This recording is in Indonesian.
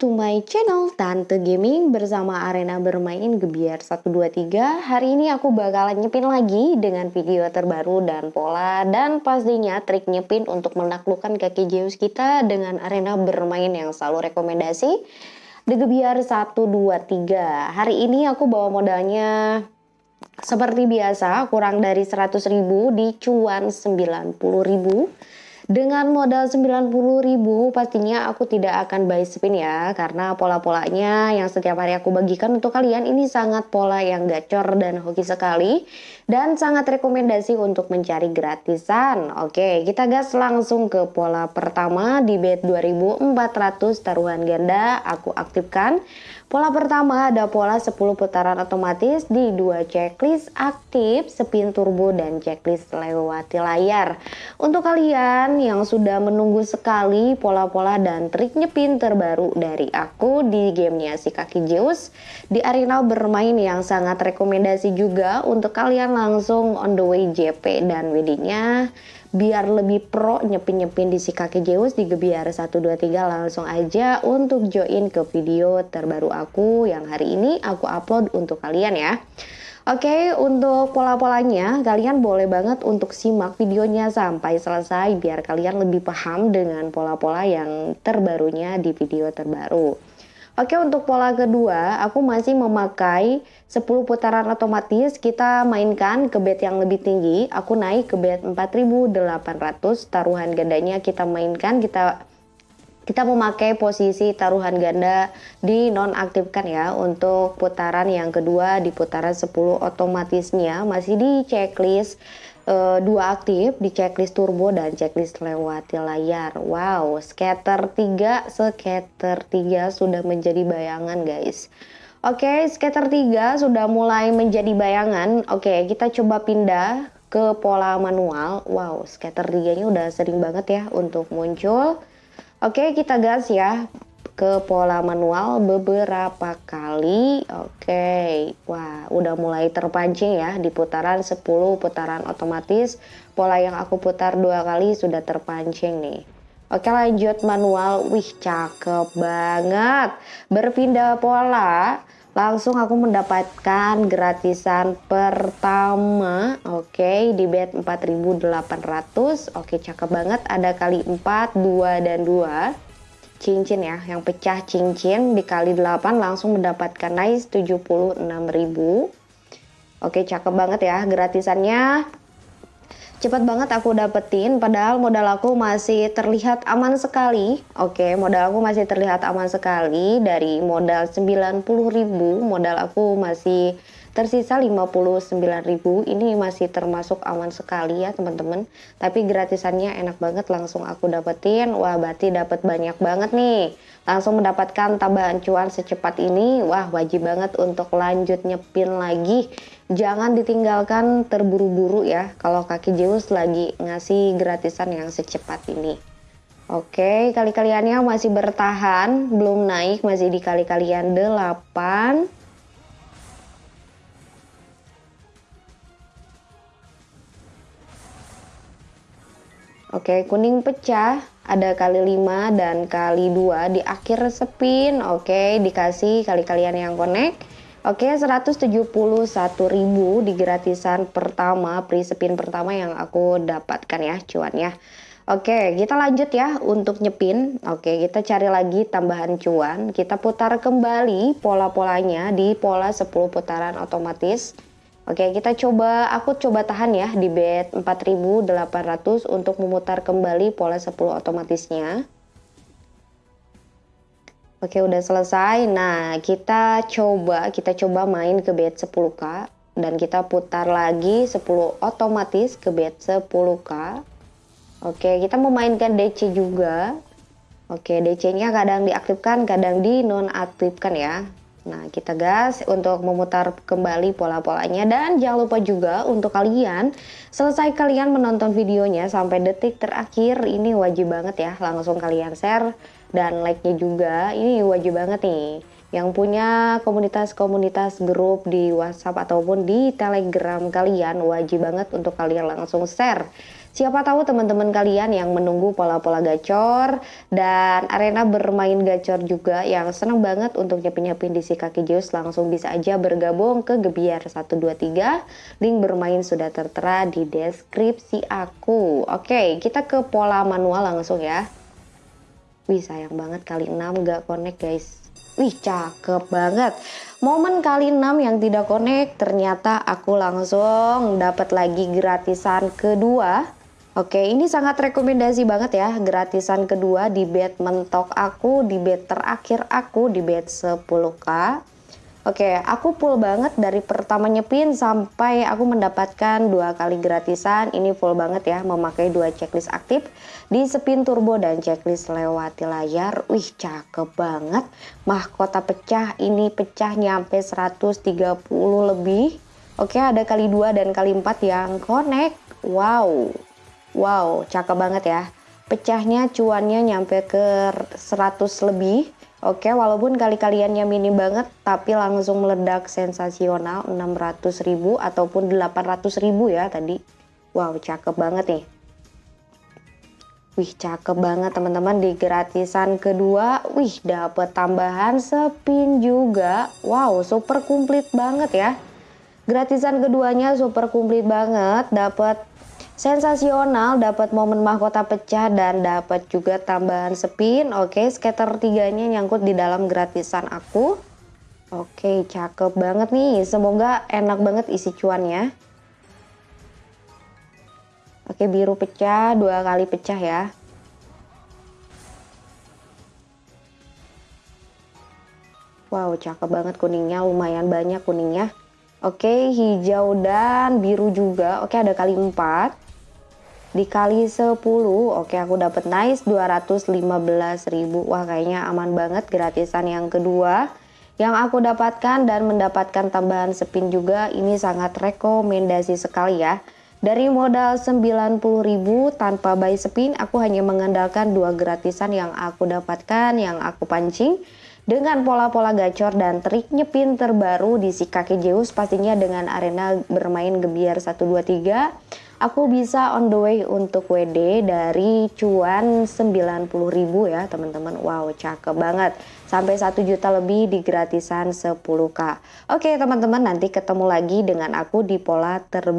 to my channel Tante Gaming bersama arena bermain Gebiar 123 Hari ini aku bakalan nyepin lagi dengan video terbaru dan pola Dan pastinya trik nyepin untuk menaklukkan kaki Zeus kita dengan arena bermain yang selalu rekomendasi The Gebiar 123 Hari ini aku bawa modalnya seperti biasa kurang dari 100 ribu di cuan 90 ribu dengan modal 90 ribu pastinya aku tidak akan buy spin ya Karena pola-polanya yang setiap hari aku bagikan untuk kalian ini sangat pola yang gacor dan hoki sekali Dan sangat rekomendasi untuk mencari gratisan. Oke kita gas langsung ke pola pertama. Di bet 2400 taruhan ganda aku aktifkan Pola pertama ada pola 10 putaran otomatis di dua checklist aktif, spin turbo dan checklist lewati layar. Untuk kalian yang sudah menunggu sekali pola-pola dan trik nyepin terbaru dari aku di gamenya si kaki Zeus di arena bermain yang sangat rekomendasi juga untuk kalian langsung on the way JP dan WD-nya biar lebih pro nyepin-nyepin di si kaki Zeus di Gebiar 123 langsung aja untuk join ke video terbaru aku yang hari ini aku upload untuk kalian ya. Oke untuk pola-polanya kalian boleh banget untuk simak videonya sampai selesai biar kalian lebih paham dengan pola-pola yang terbarunya di video terbaru Oke untuk pola kedua aku masih memakai 10 putaran otomatis. Kita mainkan ke bed yang lebih tinggi. Aku naik ke bed 4800 taruhan gandanya kita mainkan. Kita kita memakai posisi taruhan ganda di nonaktifkan ya untuk putaran yang kedua di putaran 10 otomatisnya. Masih di checklist uh, dua aktif di checklist turbo dan checklist lewati layar. Wow, scatter 3, scatter 3 sudah menjadi bayangan guys. Oke, okay, scatter 3 sudah mulai menjadi bayangan. Oke, okay, kita coba pindah ke pola manual. Wow, scatter 3 nya udah sering banget ya untuk muncul. Oke, okay, kita gas ya ke pola manual beberapa kali. Oke okay. wah udah mulai terpancing ya di putaran 10 putaran otomatis. Pola yang aku putar dua kali sudah terpancing nih. Oke lanjut manual, wih cakep banget. Berpindah pola, langsung aku mendapatkan gratisan pertama. Oke di bet 4800 Oke cakep banget, ada kali 4, 2, dan 2 cincin ya. Yang pecah cincin dikali 8 langsung mendapatkan nice 76.000 oke cakep banget ya gratisannya. Cepat banget aku dapetin padahal modal aku masih terlihat aman sekali. Oke modal aku masih terlihat aman sekali. Dari modal 90.000 modal aku masih tersisa 59.000 ini masih termasuk aman sekali ya teman-teman. Tapi gratisannya enak banget langsung aku dapetin. Wah berarti dapat banyak banget nih. Langsung mendapatkan tambahan cuan secepat ini. Wah wajib banget untuk lanjut nyepin lagi. Jangan ditinggalkan terburu-buru ya kalau kaki Zeus lagi ngasih gratisan yang secepat ini. Oke, kali-kaliannya masih bertahan, belum naik, masih di kali-kalian 8. Oke, kuning pecah ada kali 5 dan kali 2 di akhir spin. Oke, dikasih kali kalian yang connect. Oke, 171.000 di gratisan pertama, pre spin pertama yang aku dapatkan ya cuannya. Oke, kita lanjut ya untuk nyepin. Oke, kita cari lagi tambahan cuan. Kita putar kembali pola-polanya di pola 10 putaran otomatis. Oke, kita coba, aku coba tahan ya di bet 4800 untuk memutar kembali pola 10 otomatisnya. Oke, udah selesai. Nah, kita coba, kita coba main ke bet 10k dan kita putar lagi 10 otomatis ke bet 10k. Oke, kita memainkan DC juga. Oke, DC-nya kadang diaktifkan, kadang di nonaktifkan ya. Nah, kita gas untuk memutar kembali pola-polanya. Dan jangan lupa juga untuk kalian selesai kalian menonton videonya sampai detik terakhir ini wajib banget ya langsung kalian share. Dan like-nya juga ini wajib banget nih. yang punya komunitas-komunitas grup di WhatsApp ataupun di Telegram kalian wajib banget untuk kalian langsung share Siapa tahu teman-teman kalian yang menunggu pola-pola gacor dan arena bermain gacor juga yang senang banget untuk nyepin-nyepin di si kaki Zeus langsung bisa aja bergabung ke Gebiar 123. Link bermain sudah tertera di deskripsi aku. Oke, kita ke pola manual langsung ya. Wih, sayang banget kali 6 gak connect guys. Wih, cakep banget. Momen kali 6 yang tidak connect, ternyata aku langsung dapat lagi gratisan kedua Oke, ini sangat rekomendasi banget ya, gratisan kedua di bed mentok aku, di bed terakhir aku, di bed 10k. Oke, aku full banget dari pertama nyepin sampai aku mendapatkan dua kali gratisan. Ini full banget ya, memakai dua checklist aktif di spin turbo dan checklist lewati layar. Wih, cakep banget. Mahkota pecah, ini pecah nyampe 130 lebih. Oke, ada kali dua dan kali empat yang connect. Wow, Wow, cakep banget ya. Pecahnya cuannya nyampe ke 100 lebih. Oke, walaupun kali kaliannya minim banget, tapi langsung meledak sensasional 600 ribu ataupun 800 ribu ya tadi. Wow, cakep banget nih. Wih, cakep banget teman-teman di gratisan kedua. Wih, dapet tambahan spin juga. Wow, super komplit banget ya. Gratisan keduanya super komplit banget, dapat sensasional dapat momen mahkota pecah dan dapat juga tambahan spin. Oke scatter tiganya nyangkut di dalam gratisan aku. Oke cakep banget nih. Semoga enak banget isi cuannya. Oke biru pecah dua kali pecah ya. Wow, cakep banget kuningnya, lumayan banyak kuningnya. Oke, hijau dan biru juga. Oke, ada kali 4 dikali 10 oke aku dapat nice 215.000 wah kayaknya aman banget gratisan yang kedua yang aku dapatkan dan mendapatkan tambahan spin juga ini sangat rekomendasi sekali ya. Dari modal 90.000 tanpa buy spin aku hanya mengandalkan dua gratisan yang aku dapatkan yang aku pancing dengan pola-pola gacor dan trik nyepin terbaru di si kaki Zeus pastinya dengan arena bermain gebiar 123 aku bisa on the way untuk WD dari cuan 90.000 ya teman-teman. Wow cakep banget. Sampai 1 juta lebih di gratisan 10k oke teman-teman nanti ketemu lagi dengan aku di pola terbaru